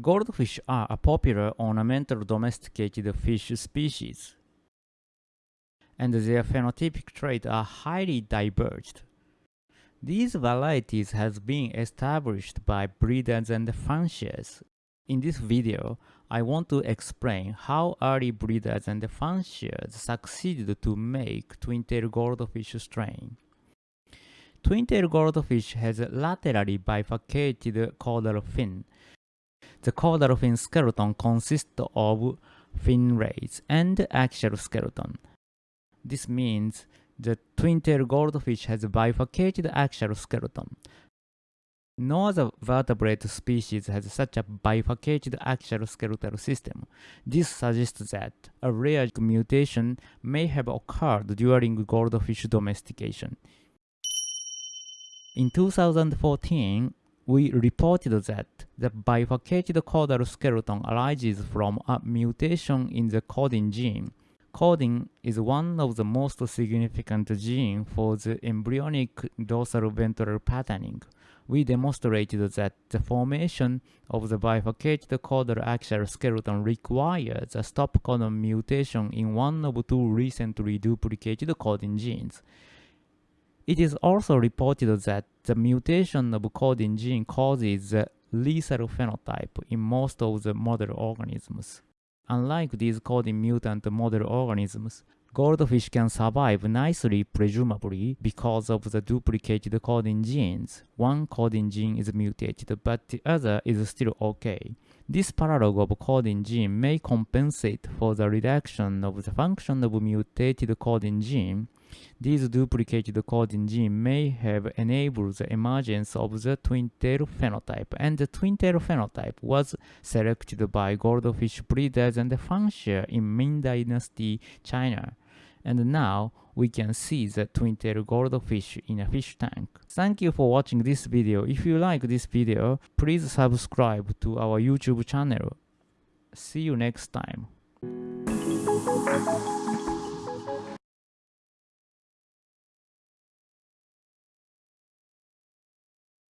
Goldfish are a popular ornamental domesticated fish species, and their phenotypic traits are highly diverged. These varieties has been established by breeders and fanciers. In this video, I want to explain how early breeders and fanciers succeeded to make twin-tail goldfish strain. Twin-tail goldfish has a laterally bifurcated caudal fin. The caudal fin skeleton consists of fin rays and axial skeleton. This means the twin-tail goldfish has a bifurcated axial skeleton. No other vertebrate species has such a bifurcated axial skeletal system. This suggests that a rare mutation may have occurred during goldfish domestication. In 2014, we reported that the bifurcated caudal skeleton arises from a mutation in the chordin gene. Chordin is one of the most significant genes for the embryonic dorsal ventral patterning we demonstrated that the formation of the bifurcated caudal axial skeleton requires a stop codon mutation in one of two recently duplicated chordin genes. It is also reported that the mutation of chordin gene causes lethal phenotype in most of the model organisms. Unlike these chordin mutant model organisms, Goldfish can survive nicely presumably because of the duplicated chordin genes. One chordin gene is mutated, but the other is still okay. This paralog of chordin gene may compensate for the reduction of the function of mutated chordin gene these duplicated chordin genes may have enabled the emergence of the twin-tail phenotype, and the twin-tail phenotype was selected by goldfish breeders and fanciers in Ming Dynasty, China. And now, we can see the twin-tail goldfish in a fish tank. Thank you for watching this video. If you like this video, please subscribe to our YouTube channel. See you next time.